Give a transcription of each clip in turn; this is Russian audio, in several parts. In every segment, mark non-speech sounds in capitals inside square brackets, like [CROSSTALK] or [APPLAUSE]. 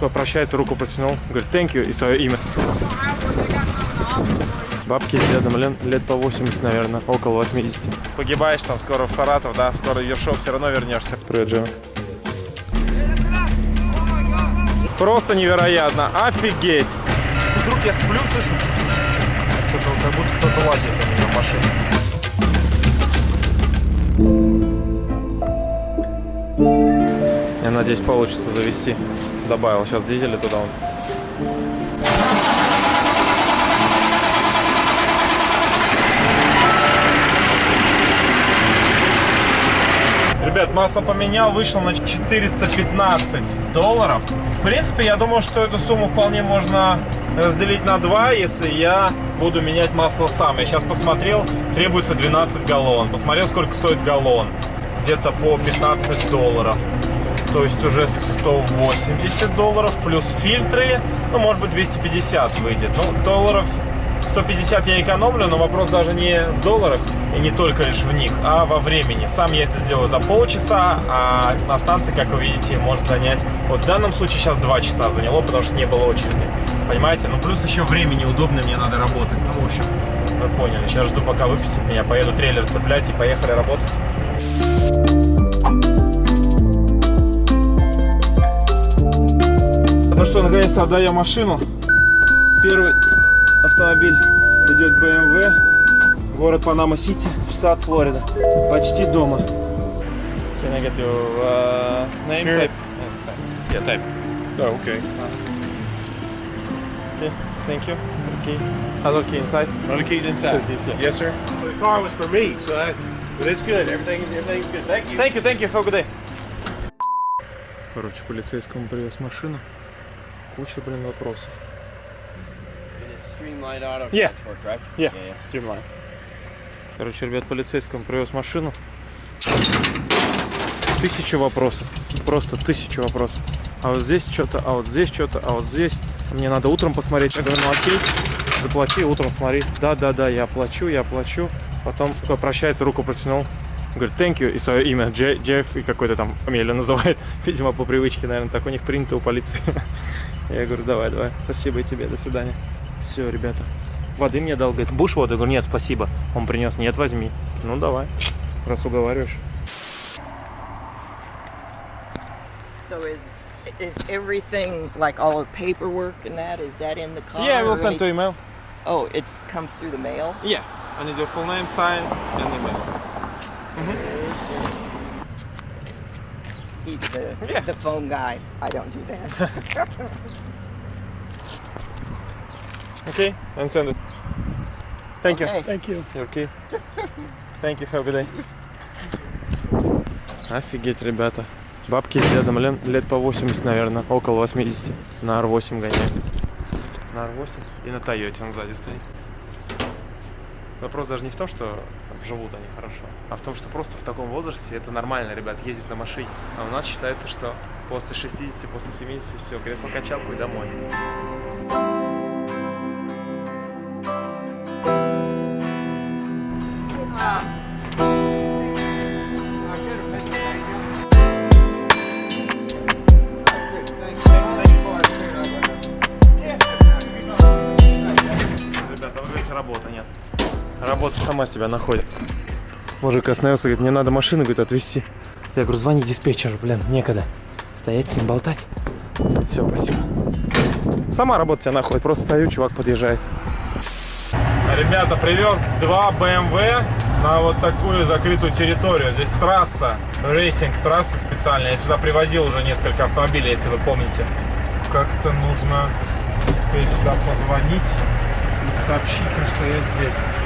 Попрощается, руку протянул. Говорит, thank you и свое имя. Бабки рядом лет, лет по 80, наверное, около 80. Погибаешь там скоро в Саратов, да, скоро в Ершов все равно вернешься. Привет, Джема. Просто невероятно, офигеть. Вдруг я сплю, слышу, что-то как будто кто-то лазит у меня в машине. Я надеюсь, получится завести. Добавил сейчас дизеля туда. Ребят, масло поменял, вышел на 415 долларов. В принципе, я думаю, что эту сумму вполне можно разделить на два, если я буду менять масло сам. Я сейчас посмотрел, требуется 12 галлон. Посмотрел, сколько стоит галлон. Где-то по 15 долларов. То есть уже 180 долларов плюс фильтры. Ну, может быть, 250 выйдет. Ну, долларов 150 я экономлю, но вопрос даже не в долларах и не только лишь в них, а во времени. Сам я это сделаю за полчаса, а на станции, как вы видите, может занять, вот в данном случае сейчас 2 часа заняло, потому что не было очереди. Понимаете? Ну, плюс еще времени удобно, мне надо работать. Ну, в общем, вы поняли. Сейчас жду, пока выпустят меня, поеду трейлер цеплять и поехали работать. Ну что, наконец-то отдаем машину. Первый автомобиль идет BMW. Город Панама-Сити, штат Флорида. Почти дома. Can I get your uh, name? Sure. Type? Yeah, type. Oh, okay. Okay, thank you. Okay. Other key inside. The keys inside? Keys, yeah. Yes, sir. The car was for me, so I, but it's good. Everything, everything's good. Thank you. Thank you, thank you, have a good day. Короче, полицейскому привез машину. Куча, блин, вопросов. Yeah. correct? Yeah, streamline. Короче, ребят, полицейскому привез машину. Тысяча вопросов. Просто тысяча вопросов. А вот здесь что-то, а вот здесь что-то, а вот здесь. Мне надо утром посмотреть. Я говорю, ну окей, заплати, утром смотри. Да, да, да, я оплачу, я оплачу. Потом прощается, руку протянул. Говорит, thank you, и свое имя, Дже- Джефф, и какой-то там фамилию называет. [LAUGHS] Видимо, по привычке, наверное, так у них принято у полиции. [LAUGHS] Я говорю, давай, давай, спасибо и тебе, до свидания. Все, ребята. Воды мне дал, говорит, будешь воду? Я говорю, нет, спасибо. Он принес, нет, возьми. Ну, давай, раз уговариваешь. So is is everything like all the paperwork and that is that in the car? Yeah, I will or send to email. Oh, it comes through the mail. Yeah, I need your full name, sign, and email. He's the Yeah. the phone guy. I don't do that. [LAUGHS] Okay, and send it. Thank you. Okay. Thank you. Okay. Thank you, have a good day. Офигеть, ребята. Бабки рядом лет, лет по 80, наверное, около 80. На R8 гоняет. На R8 и на Тойоте он сзади стоит. Вопрос даже не в том, что живут они хорошо, а в том, что просто в таком возрасте это нормально, ребят, ездить на машине. А у нас считается, что после 60, после 70 все, кресло-качалку и домой. Сама себя находит. Мужик остановился, говорит, мне надо машину, говорит, отвезти. Я говорю, звони диспетчеру, блин, некогда. Стоять с ним болтать. Все, спасибо. Сама работа тебя находит, просто стою, чувак подъезжает. Ребята, привез два BMW на вот такую закрытую территорию. Здесь трасса, racing трасса специальная. Я сюда привозил уже несколько автомобилей, если вы помните. Как-то нужно теперь сюда позвонить и сообщить что я здесь.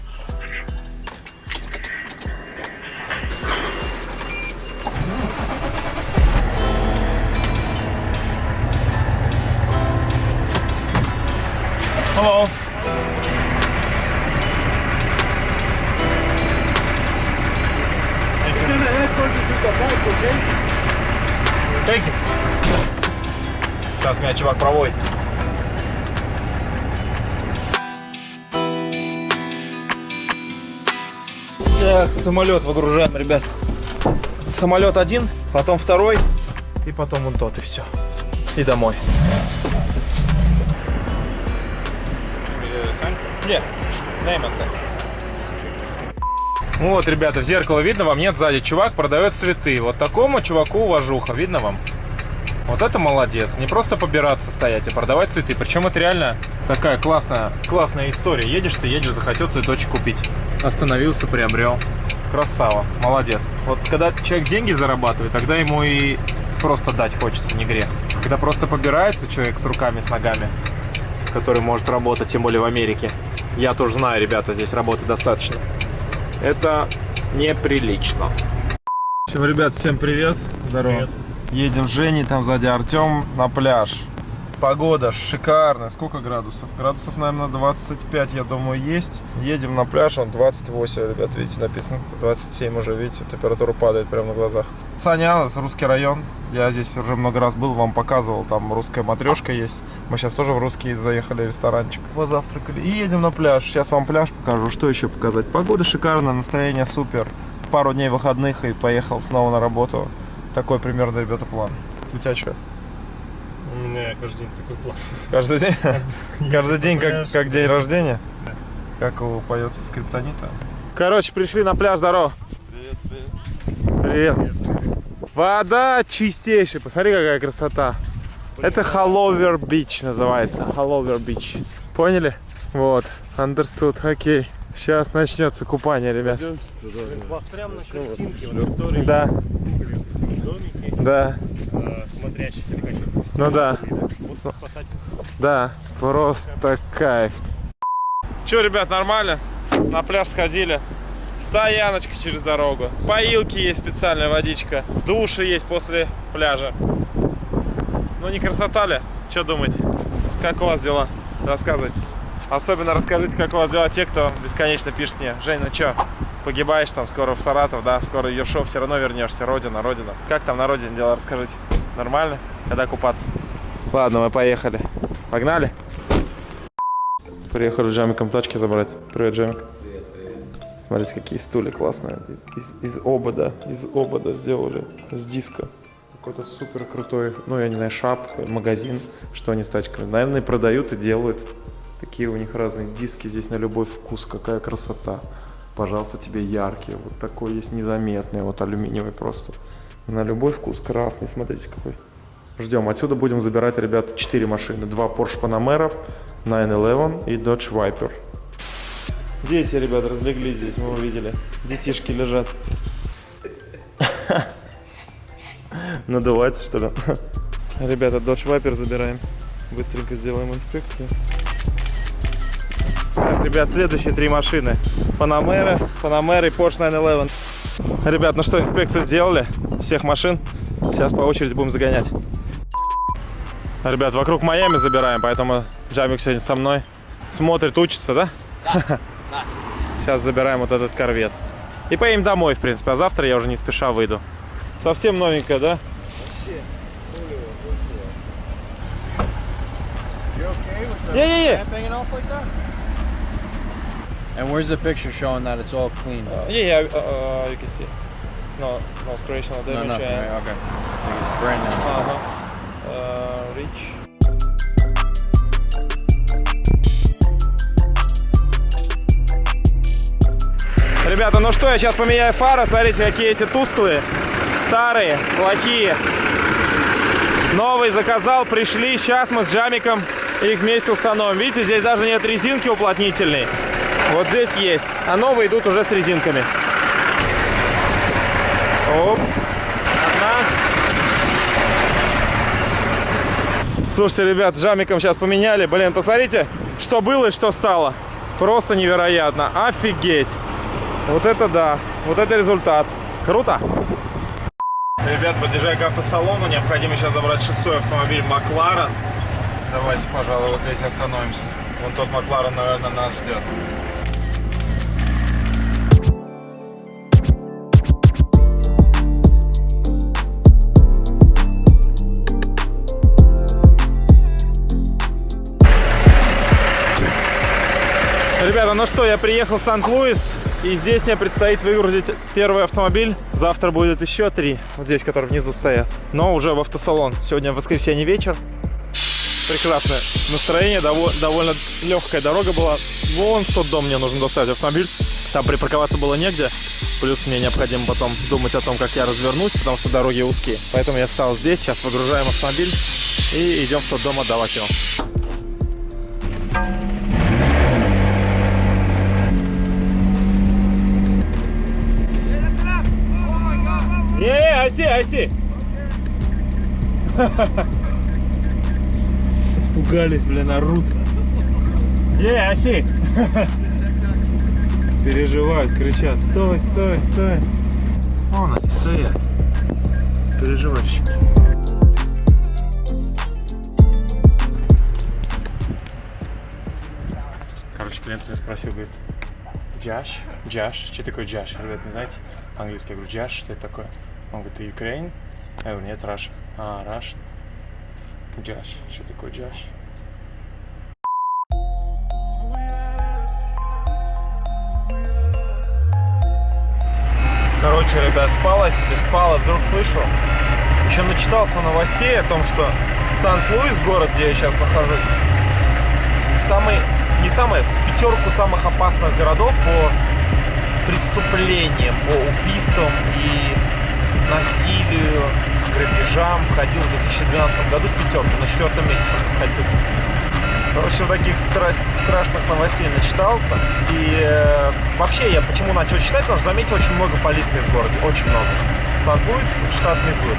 Hello. He's gonna escort you to the bike, okay? Thank you. Сейчас меня чувак проводит. Так, самолет выгружаем, ребят. Самолет один, потом второй, и потом вон тот, и все. И домой. Нет, Вот, ребята, в зеркало видно вам? Нет, сзади чувак продает цветы. Вот такому чуваку уважуха, видно вам? Вот это молодец. Не просто побираться стоять, а продавать цветы. Причем это реально такая классная, классная история. Едешь ты, едешь, захотел цветочек купить. Остановился, приобрел. Красава, молодец. Вот когда человек деньги зарабатывает, тогда ему и просто дать хочется, не грех. Когда просто побирается человек с руками, с ногами, который может работать, тем более в Америке. Я тоже знаю, ребята, здесь работы достаточно. Это неприлично. Всем, ребят, всем привет. Здорово. Едем с Женей, там сзади Артем на пляж. Погода шикарная. Сколько градусов? Градусов, наверное, 25, я думаю, есть. Едем на пляж, он 28, ребят, видите, написано. 27 уже, видите, температура падает прямо на глазах. Санялас, русский район. Я здесь уже много раз был, вам показывал, там русская матрешка есть. Мы сейчас тоже в русский заехали в ресторанчик. Позавтракали и едем на пляж. Сейчас вам пляж покажу. Что еще показать? Погода шикарная, настроение супер. Пару дней выходных и поехал снова на работу. Такой примерно, ребята, план. У тебя что? У меня каждый день такой план. Каждый день? [LAUGHS] Каждый день как, как день рождения? Как его поется скриптонита? Короче, пришли на пляж, здорово. Привет, привет. Вода чистейшая, посмотри, какая красота. Это Hallover Beach называется. Hallover Beach. Поняли? Вот, understood, окей. Сейчас начнется купание, ребят. Прям на картинке, которые Да. домики, Да, э, смотрящих или как ну да. Да, просто кайф. Че, ребят, нормально? На пляж сходили. Стояночка через дорогу. Поилки есть специальная водичка. Души есть после пляжа. Ну не красота ли? Что думаете? Как у вас дела? Рассказывайте. Особенно расскажите, как у вас дела те, кто бесконечно пишет мне. Жень, ну что, погибаешь там скоро в Саратов, да? Скоро Ершов, все равно вернешься. Родина, родина. Как там на родине дела, расскажите. Нормально? Когда купаться? Ладно, мы поехали. Погнали? Приехали с Джамиком тачки забрать. Привет, Джамик. Смотрите, какие стулья классные. Из, из, из обода, из обода сделали, с диска. Какой-то супер крутой, ну, я не знаю, шапка, магазин, что они с тачками. Наверное, продают и делают. Такие у них разные диски здесь на любой вкус. Какая красота. Пожалуйста, тебе яркие. Вот такой есть незаметный, вот алюминиевый просто. На любой вкус красный, смотрите какой. Ждем. Отсюда будем забирать, ребят, 4 машины. Два Porsche Panamera, 911 и Dodge Viper. Дети, ребят, разлеглись здесь, мы увидели. Детишки лежат. [LAUGHS] Надувается, что ли? Ребята, Dodge Viper забираем. Быстренько сделаем инспекцию. Так, ребят, следующие три машины. Panamera, Panamera и Porsche 911. Ребят, ну что, инспекцию сделали? Всех машин. Сейчас по очереди будем загонять. Ребят, вокруг Майами забираем, поэтому Джамик сегодня со мной. Смотрит, учится, да? Да. [LAUGHS] Сейчас забираем вот этот корвет. И поедем домой, в принципе. А завтра я уже не спеша выйду. Совсем новенькая, да? Yeah, yeah, yeah. And where's the picture showing that it's all clean? Uh, yeah, yeah, uh, uh, you can see. No, no scratch, no no, damage. nothing, and- right? Okay. It's brand new. Ага. Э, Rich. Ребята, ну что, я сейчас поменяю фары. Смотрите, какие эти тусклые, старые, плохие. Новые заказал, пришли. Сейчас мы с Джамиком их вместе установим. Видите, здесь даже нет резинки уплотнительной. Вот здесь есть. А новые идут уже с резинками. Оп. Одна. Слушайте, ребят, с Жамиком сейчас поменяли. Блин, посмотрите, что было и что стало. Просто невероятно. Офигеть. Вот это да. Вот это результат. Круто. Ребят, подъезжая к автосалону, необходимо сейчас забрать шестой автомобиль Макларен. Давайте, пожалуй, вот здесь остановимся. Вон тот Макларен, наверное, нас ждет. Ребята, ну что, я приехал в Сан-Луис, и здесь мне предстоит выгрузить первый автомобиль. Завтра будет еще три, вот здесь, которые внизу стоят. Но уже в автосалон. Сегодня воскресенье вечер. Прекрасное настроение, дово- довольно легкая дорога была. Вон тот дом мне нужно доставить автомобиль. Там припарковаться было негде. Плюс мне необходимо потом думать о том, как я развернусь, потому что дороги узкие. Поэтому я встал здесь, сейчас выгружаем автомобиль и идем в тот дом отдавать его. Yeah, I see, I see. Испугались, блин, орут. Yeah, I see. Переживают, кричат. Стой, стой, стой. Вон они стоят. Переживальщики. Короче, клиент меня спросил, говорит, Джаш, Джаш, что такое Джаш? Ребят, не знаете? По-английски я говорю, Джаш, что это такое? Он говорит, ты Ukraine? Я говорю, нет, Russia. А, Russia. Джаш, что такое Джаш? Короче, ребят, спала себе, спала, вдруг слышу. Еще начитался новостей о том, что Сан-Луис, город, где я сейчас нахожусь, самый, не самый, в пятерку самых опасных городов по преступлениям, по убийствам и насилию, грабежам входил в 2012 году в пятерку, на четвертом месте находился. В общем, таких страсть, страшных новостей начитался. И э, вообще я почему начал читать, потому что заметил очень много полиции в городе, очень много. Сан-Луис, штат Миссури.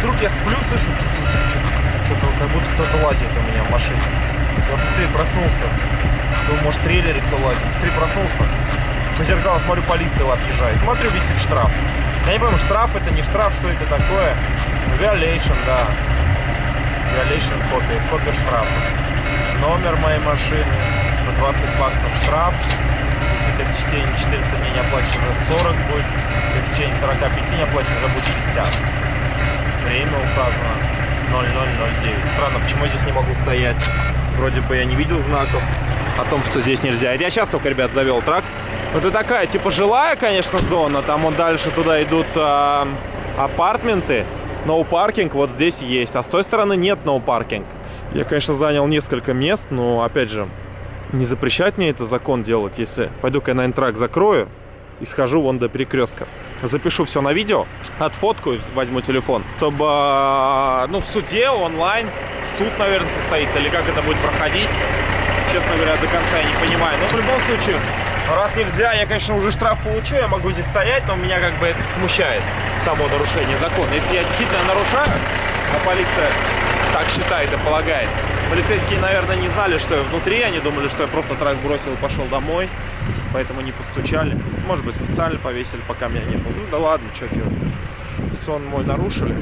Вдруг я сплю, слышу, что-то как будто кто-то лазит у меня в машине. Я быстрее проснулся. Думаю, может, трейлере кто лазит. Быстрее проснулся. По зеркалу смотрю, полиция отъезжает. Смотрю, висит штраф. Я не помню, штраф это не штраф, что это такое. Violation, да. Violation копия, копия штрафа. Номер моей машины по 20 баксов штраф. Если ты в течение 14 дней не оплатишь, уже 40 будет. Если в течение 45 не оплатишь, уже будет 60. Время указано 0009. Странно, почему я здесь не могу стоять? Вроде бы я не видел знаков о том, что здесь нельзя. Я сейчас только, ребят, завел трак. Это такая, типа, жилая, конечно, зона. Там вот дальше туда идут а, апартменты. No паркинг вот здесь есть. А с той стороны нет no паркинг. Я, конечно, занял несколько мест, но, опять же, не запрещать мне это закон делать, если пойду-ка я на интрак закрою и схожу вон до перекрестка. Запишу все на видео, отфоткаю, возьму телефон, чтобы, а, ну, в суде онлайн, суд, наверное, состоится, или как это будет проходить, честно говоря, до конца я не понимаю. Но в любом случае, раз нельзя, я, конечно, уже штраф получу, я могу здесь стоять, но меня как бы это смущает, само нарушение закона. Если я действительно нарушаю, а полиция так считает и полагает, полицейские, наверное, не знали, что я внутри, они думали, что я просто трак бросил и пошел домой, поэтому не постучали. Может быть, специально повесили, пока меня не было. Ну да ладно, что делать. Сон мой нарушили.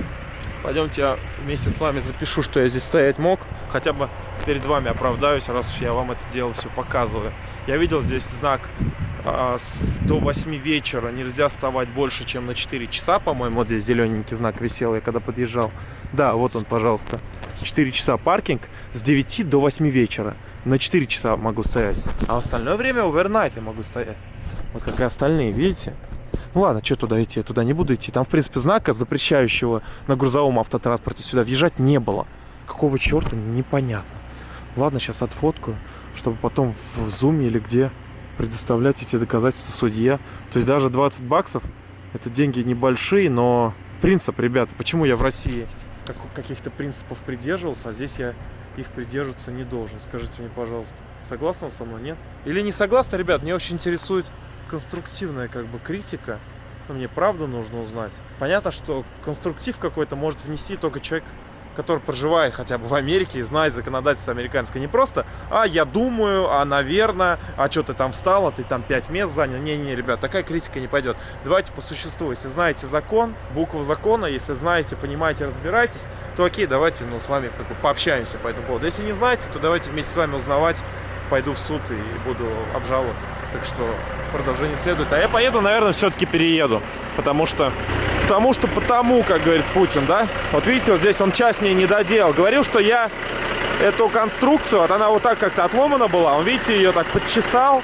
Пойдемте я вместе с вами запишу, что я здесь стоять мог. Хотя бы перед вами оправдаюсь, раз уж я вам это дело все показываю. Я видел здесь знак а, с, до 8 вечера нельзя вставать больше, чем на 4 часа, по-моему. Вот здесь зелененький знак висел, я когда подъезжал. Да, вот он, пожалуйста. 4 часа паркинг с 9 до 8 вечера. На 4 часа могу стоять. А остальное время овернайт я могу стоять. Вот как и остальные, видите? Ну ладно, что туда идти? Я туда не буду идти. Там, в принципе, знака, запрещающего на грузовом автотранспорте сюда въезжать не было. Какого черта, непонятно. Ладно, сейчас отфоткаю, чтобы потом в зуме или где предоставлять эти доказательства судье. То есть даже 20 баксов, это деньги небольшие, но принцип, ребята, почему я в России как- каких-то принципов придерживался, а здесь я их придерживаться не должен. Скажите мне, пожалуйста, согласны со мной, нет? Или не согласны, ребят? Мне очень интересует конструктивная как бы критика. Ну, мне правду нужно узнать. Понятно, что конструктив какой-то может внести только человек, который проживает хотя бы в Америке и знает законодательство американское. Не просто, а я думаю, а наверное, а что ты там встал, а ты там 5 мест занял. Не-не, ребят, такая критика не пойдет. Давайте по существу. Если знаете закон, букву закона, если знаете, понимаете, разбираетесь, то окей, давайте ну, с вами как бы пообщаемся по этому поводу. Если не знаете, то давайте вместе с вами узнавать, пойду в суд и буду обжаловать. Так что продолжение следует. А я поеду, наверное, все-таки перееду. Потому что, потому что потому, как говорит Путин, да? Вот видите, вот здесь он часть мне не доделал. Говорил, что я эту конструкцию, вот она вот так как-то отломана была. Он, видите, ее так подчесал,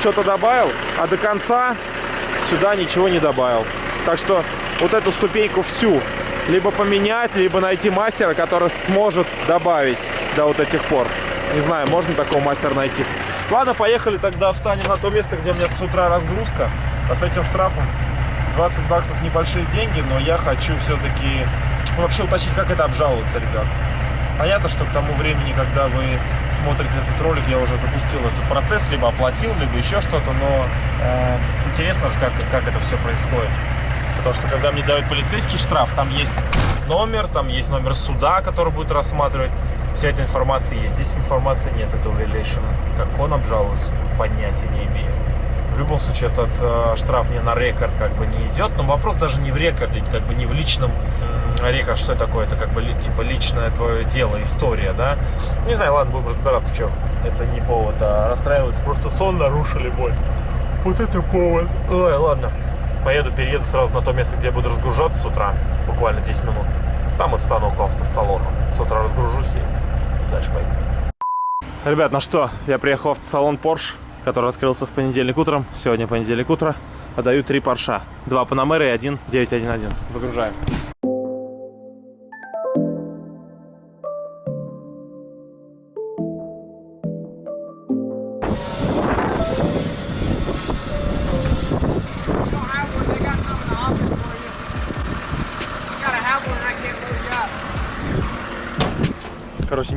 что-то добавил, а до конца сюда ничего не добавил. Так что вот эту ступеньку всю либо поменять, либо найти мастера, который сможет добавить до вот этих пор. Не знаю, можно такого мастера найти. Ладно, поехали тогда встанем на то место, где у меня с утра разгрузка. А с этим штрафом 20 баксов небольшие деньги, но я хочу все-таки вообще уточнить, как это обжалуется, ребят. Понятно, что к тому времени, когда вы смотрите этот ролик, я уже запустил этот процесс, либо оплатил, либо еще что-то, но э, интересно же, как, как это все происходит. Потому что когда мне дают полицейский штраф, там есть номер, там есть номер суда, который будет рассматривать. Вся эта информация есть. Здесь информации нет этого релейшена. Как он обжалуется, понятия не имею. В любом случае, этот э, штраф мне на рекорд как бы не идет. Но вопрос даже не в рекорде, как бы не в личном рекорд. Что такое? Это как бы типа личное твое дело, история, да? Не знаю, ладно, будем разбираться, что. Это не повод, а расстраиваться. Просто сон нарушили боль. Вот это повод. Ой, ладно. Поеду, перееду сразу на то место, где я буду разгружаться с утра. Буквально 10 минут. Там и встану около автосалона. С утра разгружусь и дальше поеду. Ребят, ну что, я приехал в автосалон Porsche, который открылся в понедельник утром. Сегодня понедельник утро. Отдаю три Порша. Два Панамера и один 911. Выгружаем.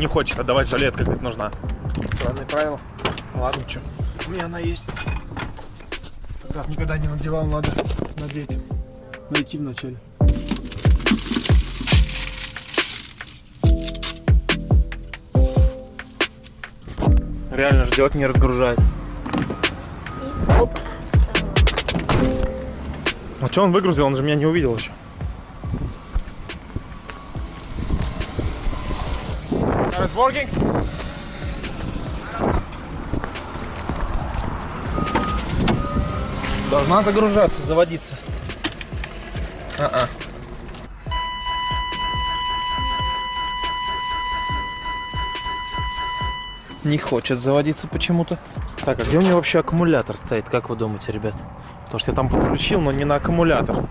Не хочет отдавать жилетка, как нужна. Странные правила. Ладно, что. У меня она есть. Как раз никогда не надевал, надо надеть. Найти вначале. Реально ждет, не разгружает. А что он выгрузил? Он же меня не увидел еще. It's working? Должна загружаться, заводиться. А-а. Не хочет заводиться почему-то. Так, а где у меня вообще аккумулятор стоит? Как вы думаете, ребят? Потому что я там подключил, но не на аккумулятор.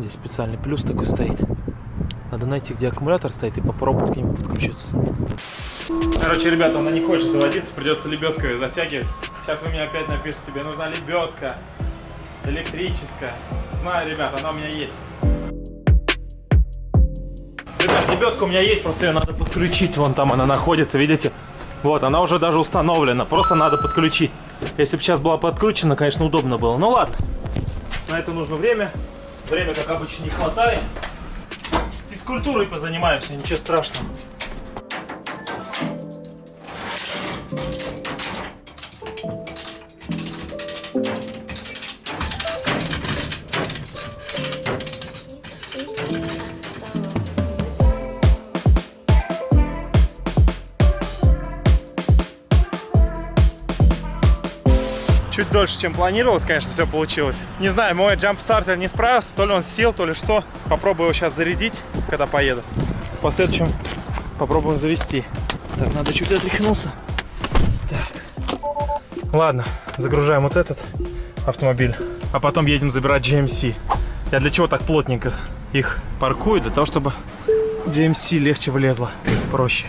Здесь специальный плюс такой стоит. Надо найти, где аккумулятор стоит, и попробовать к нему подключиться. Короче, ребята, она не хочет заводиться, придется лебедкой затягивать. Сейчас вы мне опять напишите, тебе нужна лебедка электрическая. Знаю, ребят, она у меня есть. Ребят, лебедка у меня есть, просто ее надо подключить. Вон там она находится, видите? Вот, она уже даже установлена, просто надо подключить. Если бы сейчас была подкручена, конечно, удобно было. Ну ладно, на это нужно время. Время, как обычно, не хватает. Физкультурой позанимаемся, ничего страшного. Дольше, чем планировалось, конечно, все получилось. Не знаю, мой джамп-стартер не справился, то ли он сел, то ли что. Попробую его сейчас зарядить, когда поеду. В последующем попробуем завести. Так, надо чуть отряхнуться. Так. Ладно, загружаем вот этот автомобиль, а потом едем забирать GMC. Я для чего так плотненько их паркую? Для того, чтобы GMC легче влезла, проще.